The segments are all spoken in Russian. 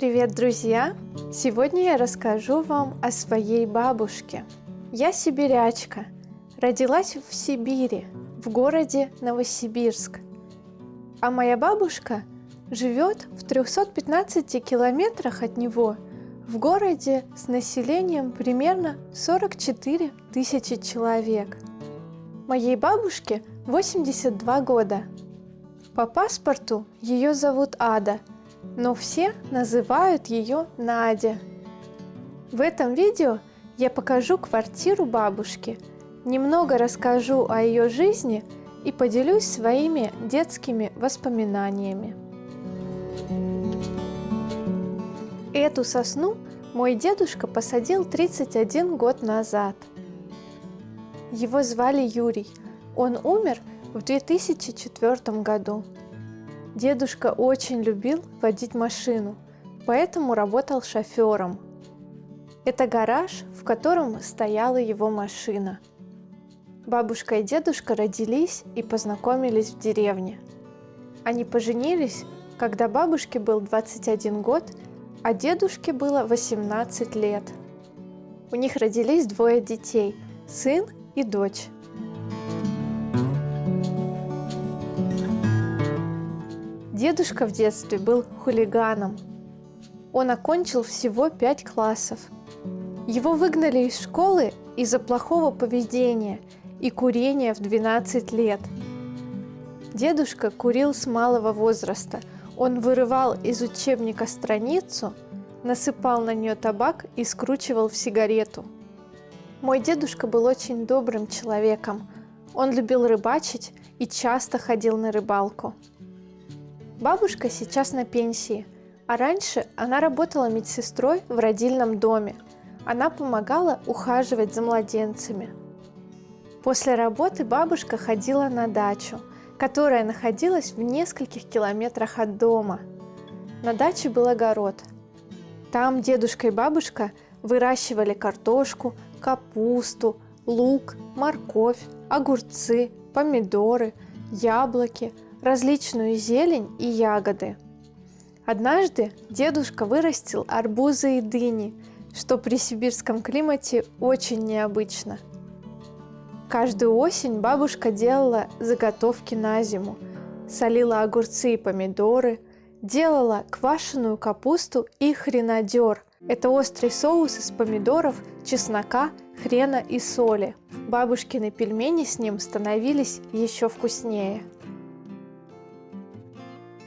Привет, друзья! Сегодня я расскажу вам о своей бабушке. Я сибирячка. Родилась в Сибири, в городе Новосибирск. А моя бабушка живет в 315 километрах от него, в городе с населением примерно 44 тысячи человек. Моей бабушке 82 года. По паспорту ее зовут Ада – но все называют ее Надя. В этом видео я покажу квартиру бабушки, немного расскажу о ее жизни и поделюсь своими детскими воспоминаниями. Эту сосну мой дедушка посадил 31 год назад. Его звали Юрий. Он умер в 2004 году. Дедушка очень любил водить машину, поэтому работал шофером. Это гараж, в котором стояла его машина. Бабушка и дедушка родились и познакомились в деревне. Они поженились, когда бабушке был 21 год, а дедушке было 18 лет. У них родились двое детей – сын и дочь. Дедушка в детстве был хулиганом. Он окончил всего пять классов. Его выгнали из школы из-за плохого поведения и курения в 12 лет. Дедушка курил с малого возраста. Он вырывал из учебника страницу, насыпал на нее табак и скручивал в сигарету. Мой дедушка был очень добрым человеком. Он любил рыбачить и часто ходил на рыбалку. Бабушка сейчас на пенсии, а раньше она работала медсестрой в родильном доме. Она помогала ухаживать за младенцами. После работы бабушка ходила на дачу, которая находилась в нескольких километрах от дома. На даче был огород. Там дедушка и бабушка выращивали картошку, капусту, лук, морковь, огурцы, помидоры, яблоки – различную зелень и ягоды. Однажды дедушка вырастил арбузы и дыни, что при сибирском климате очень необычно. Каждую осень бабушка делала заготовки на зиму, солила огурцы и помидоры, делала квашеную капусту и хренадер. Это острый соус из помидоров, чеснока, хрена и соли. Бабушкины пельмени с ним становились еще вкуснее.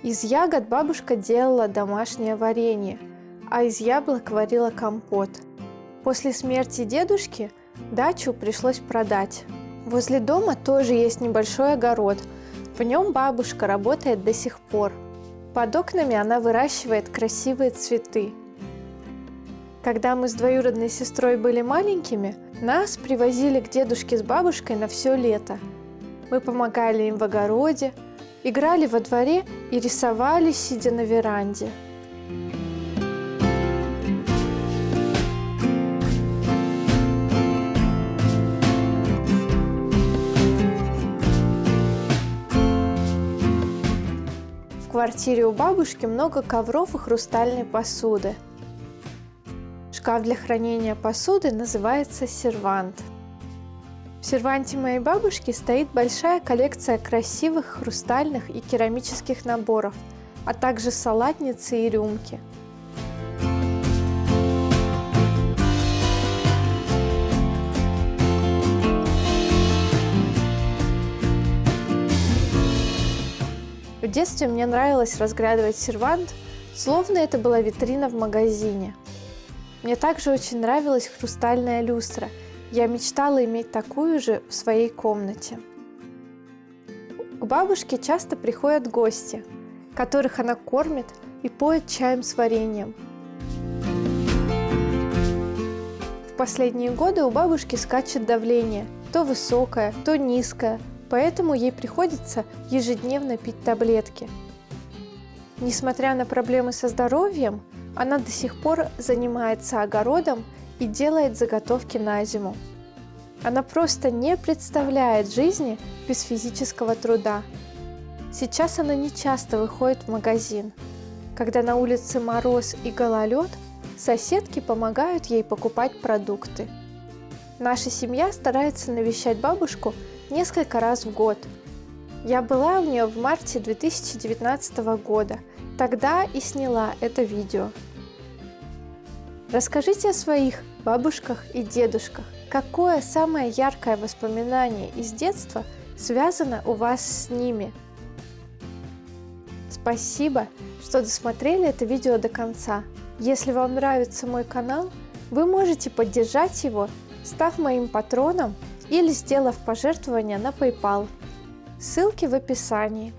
Из ягод бабушка делала домашнее варенье, а из яблок варила компот. После смерти дедушки дачу пришлось продать. Возле дома тоже есть небольшой огород. В нем бабушка работает до сих пор. Под окнами она выращивает красивые цветы. Когда мы с двоюродной сестрой были маленькими, нас привозили к дедушке с бабушкой на все лето. Мы помогали им в огороде, играли во дворе и рисовали, сидя на веранде. В квартире у бабушки много ковров и хрустальной посуды. Шкаф для хранения посуды называется сервант – в серванте моей бабушки стоит большая коллекция красивых хрустальных и керамических наборов, а также салатницы и рюмки. В детстве мне нравилось разглядывать сервант, словно это была витрина в магазине. Мне также очень нравилась хрустальная люстра – я мечтала иметь такую же в своей комнате. К бабушке часто приходят гости, которых она кормит и поет чаем с вареньем. В последние годы у бабушки скачет давление, то высокое, то низкое, поэтому ей приходится ежедневно пить таблетки. Несмотря на проблемы со здоровьем, она до сих пор занимается огородом и делает заготовки на зиму. Она просто не представляет жизни без физического труда. Сейчас она не часто выходит в магазин. Когда на улице мороз и гололед, соседки помогают ей покупать продукты. Наша семья старается навещать бабушку несколько раз в год. Я была у нее в марте 2019 года, тогда и сняла это видео. Расскажите о своих бабушках и дедушках. Какое самое яркое воспоминание из детства связано у вас с ними? Спасибо, что досмотрели это видео до конца. Если вам нравится мой канал, вы можете поддержать его, став моим патроном или сделав пожертвование на PayPal. Ссылки в описании.